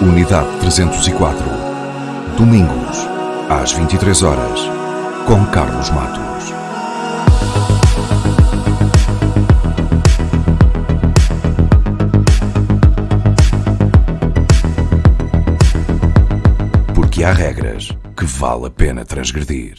Unidade 304. Domingos, às 23 horas, com Carlos Matos. Porque há regras que vale a pena transgredir.